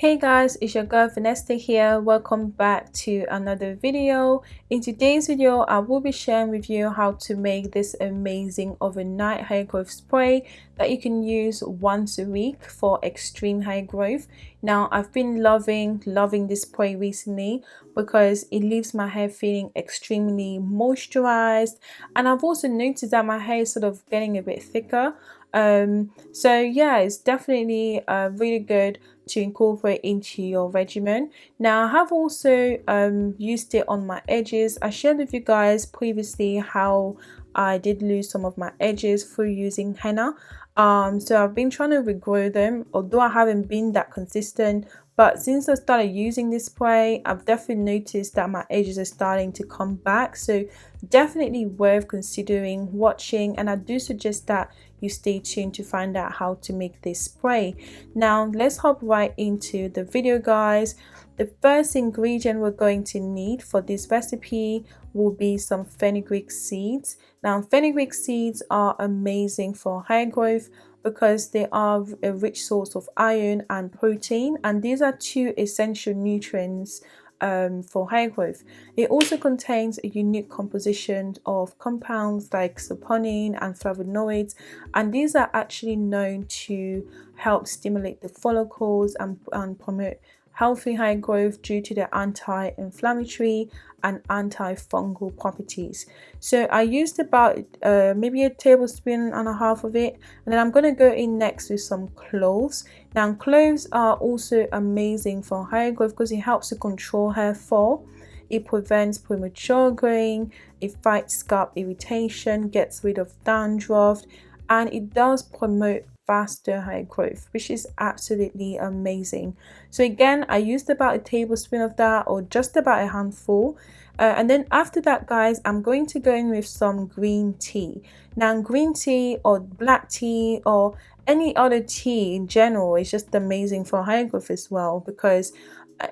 Hey guys, it's your girl Vanessa here. Welcome back to another video. In today's video, I will be sharing with you how to make this amazing overnight hair growth spray that you can use once a week for extreme hair growth. Now, I've been loving, loving this spray recently because it leaves my hair feeling extremely moisturized and I've also noticed that my hair is sort of getting a bit thicker um so yeah it's definitely uh, really good to incorporate into your regimen. Now i have also um, used it on my edges. I shared with you guys previously how i did lose some of my edges through using henna. Um, so i've been trying to regrow them although i haven't been that consistent but since I started using this spray I've definitely noticed that my edges are starting to come back. So definitely worth considering watching and I do suggest that you stay tuned to find out how to make this spray. Now let's hop right into the video guys. The first ingredient we're going to need for this recipe will be some fenugreek seeds. Now fenugreek seeds are amazing for hair growth because they are a rich source of iron and protein and these are two essential nutrients um, for hair growth. It also contains a unique composition of compounds like saponin and flavonoids and these are actually known to help stimulate the follicles and, and promote healthy hair growth due to their anti-inflammatory and antifungal properties. So I used about uh, maybe a tablespoon and a half of it and then I'm going to go in next with some cloves. Now cloves are also amazing for hair growth because it helps to control hair fall. It prevents premature growing, it fights scalp irritation, gets rid of dandruff and it does promote faster hair growth which is absolutely amazing. So again i used about a tablespoon of that or just about a handful. Uh, and then after that guys i'm going to go in with some green tea. Now green tea or black tea or any other tea in general is just amazing for hair growth as well because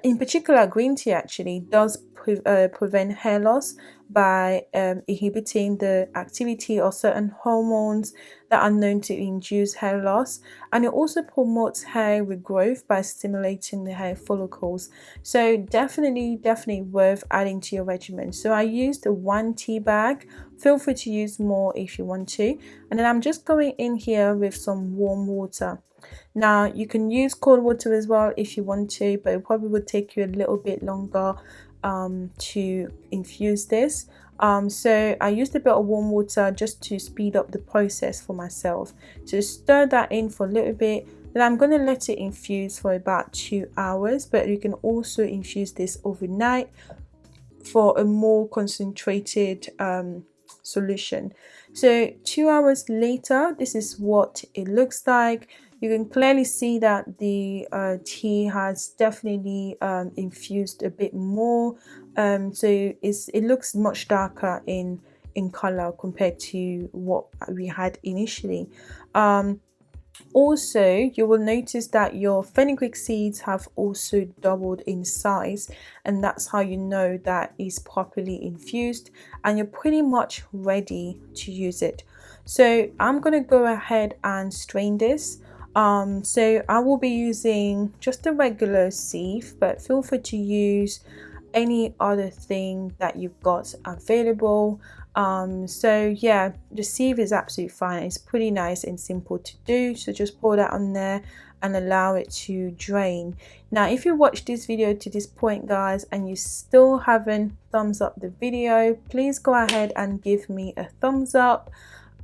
in particular green tea actually does pre uh, prevent hair loss by um, inhibiting the activity of certain hormones that are known to induce hair loss and it also promotes hair regrowth by stimulating the hair follicles. So definitely definitely worth adding to your regimen. So i used a one tea bag. Feel free to use more if you want to. And then i'm just going in here with some warm water now you can use cold water as well if you want to but it probably would take you a little bit longer um, to infuse this. Um, so I used a bit of warm water just to speed up the process for myself. So stir that in for a little bit. Then I'm going to let it infuse for about two hours but you can also infuse this overnight for a more concentrated um, solution. So two hours later this is what it looks like you can clearly see that the uh, tea has definitely um, infused a bit more. Um, so it's, it looks much darker in in color compared to what we had initially. Um, also you will notice that your fenugreek seeds have also doubled in size and that's how you know that is properly infused and you're pretty much ready to use it. So i'm going to go ahead and strain this um, so I will be using just a regular sieve but feel free to use any other thing that you've got available. Um, so yeah the sieve is absolutely fine. It's pretty nice and simple to do so just pour that on there and allow it to drain. Now if you watch this video to this point guys and you still haven't thumbs up the video please go ahead and give me a thumbs up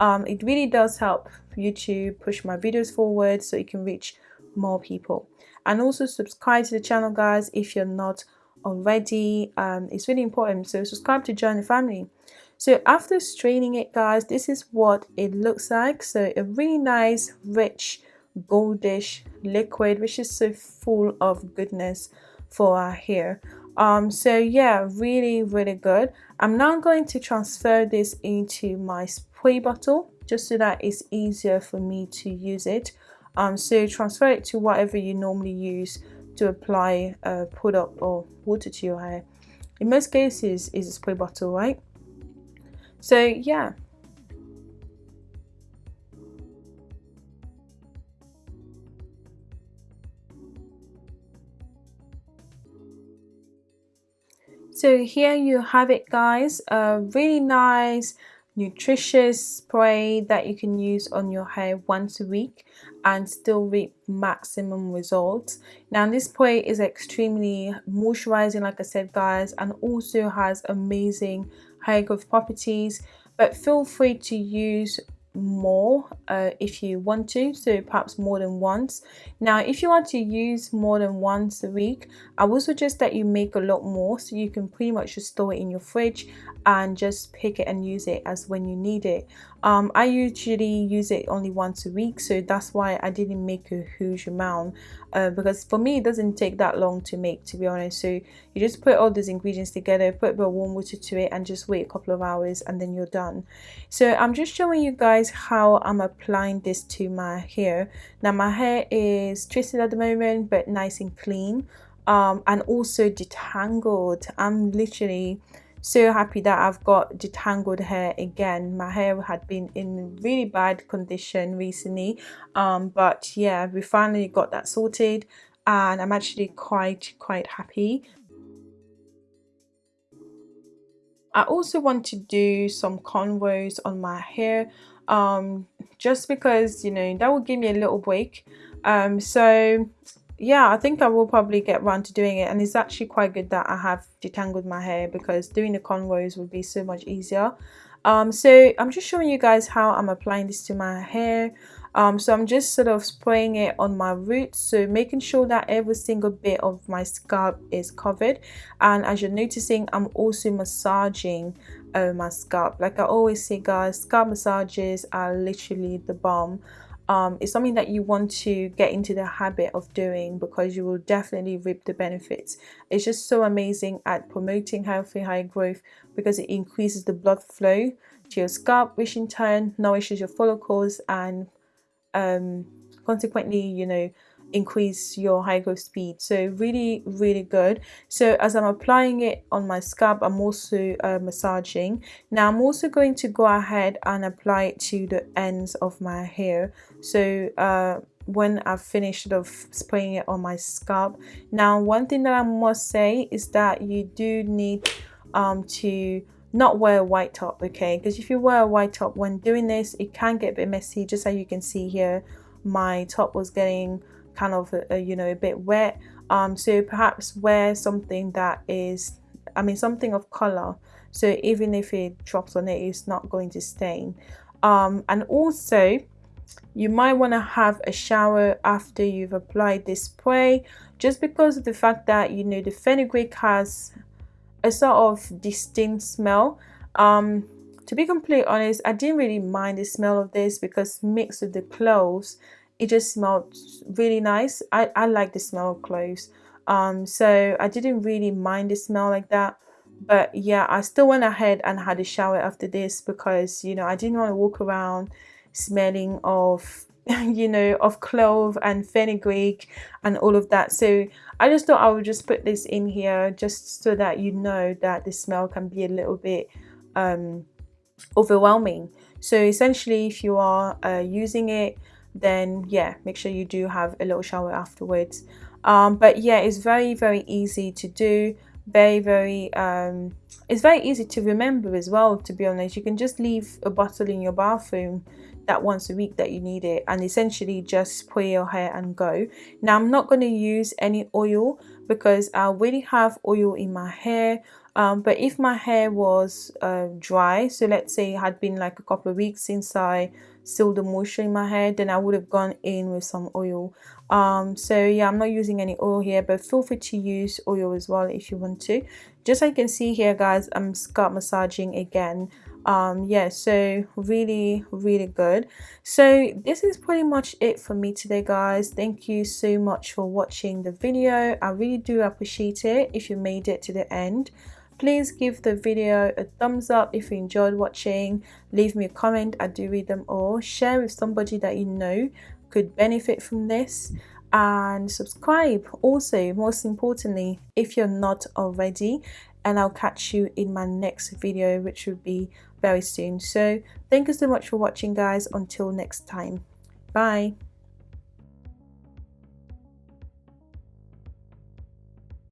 um, it really does help YouTube push my videos forward so it can reach more people. And also subscribe to the channel guys if you're not already. Um, it's really important. So subscribe to join the family. So after straining it guys this is what it looks like. So a really nice rich goldish liquid which is so full of goodness for our hair. Um so yeah really really good. I'm now going to transfer this into my Spray bottle just so that it's easier for me to use it. Um, so transfer it to whatever you normally use to apply a product or water to your hair. In most cases is a spray bottle right? So yeah. So here you have it guys. A really nice nutritious spray that you can use on your hair once a week and still reap maximum results. Now this spray is extremely moisturizing like i said guys and also has amazing hair growth properties. But feel free to use more uh, if you want to so perhaps more than once. Now if you want to use more than once a week I would suggest that you make a lot more so you can pretty much just store it in your fridge and just pick it and use it as when you need it. Um, I usually use it only once a week so that's why I didn't make a huge amount uh, because for me it doesn't take that long to make to be honest. So you just put all those ingredients together put a bit of warm water to it and just wait a couple of hours and then you're done. So I'm just showing you guys how I'm applying this to my hair. Now my hair is twisted at the moment but nice and clean um, and also detangled. I'm literally so happy that I've got detangled hair again. My hair had been in really bad condition recently um, but yeah we finally got that sorted and I'm actually quite quite happy. I also want to do some cornrows on my hair um, just because you know that will give me a little break. Um, so yeah i think i will probably get round to doing it. And it's actually quite good that i have detangled my hair because doing the cornrows would be so much easier. Um so i'm just showing you guys how i'm applying this to my hair. Um so i'm just sort of spraying it on my roots. So making sure that every single bit of my scalp is covered. And as you're noticing i'm also massaging uh, my scalp like i always say guys scalp massages are literally the bomb um, it's something that you want to get into the habit of doing because you will definitely reap the benefits. It's just so amazing at promoting healthy hair growth because it increases the blood flow to your scalp, which in turn nourishes your follicles and um, consequently, you know, increase your hair growth speed. So really really good. So as i'm applying it on my scalp i'm also uh, massaging. Now i'm also going to go ahead and apply it to the ends of my hair. So uh, when I've finished of spraying it on my scalp. Now one thing that I must say is that you do need um, to not wear a white top okay? Because if you wear a white top when doing this it can get a bit messy just as you can see here. My top was getting kind of a, a, you know a bit wet. Um so perhaps wear something that is i mean something of color. So even if it drops on it it's not going to stain. Um and also you might want to have a shower after you've applied this spray just because of the fact that you know the fenugreek has a sort of distinct smell. Um to be completely honest i didn't really mind the smell of this because mixed with the cloves it just smelled really nice. I, I like the smell of cloves. Um so I didn't really mind the smell like that. But yeah I still went ahead and had a shower after this because you know I didn't want to walk around smelling of you know of clove and fenugreek and all of that. So I just thought I would just put this in here just so that you know that the smell can be a little bit um overwhelming. So essentially if you are uh, using it then yeah make sure you do have a little shower afterwards. Um, but yeah it's very very easy to do. Very very um, it's very easy to remember as well to be honest. You can just leave a bottle in your bathroom that once a week that you need it and essentially just spray your hair and go. Now i'm not going to use any oil because i already have oil in my hair. Um, but if my hair was uh, dry so let's say it had been like a couple of weeks since i still the moisture in my hair then I would have gone in with some oil. Um so yeah I'm not using any oil here but feel free to use oil as well if you want to. Just like you can see here guys I'm scalp massaging again. Um yeah so really really good. So this is pretty much it for me today guys. Thank you so much for watching the video. I really do appreciate it if you made it to the end please give the video a thumbs up if you enjoyed watching. Leave me a comment. I do read them all. Share with somebody that you know could benefit from this. And subscribe. Also most importantly if you're not already and i'll catch you in my next video which will be very soon. So thank you so much for watching guys. Until next time. Bye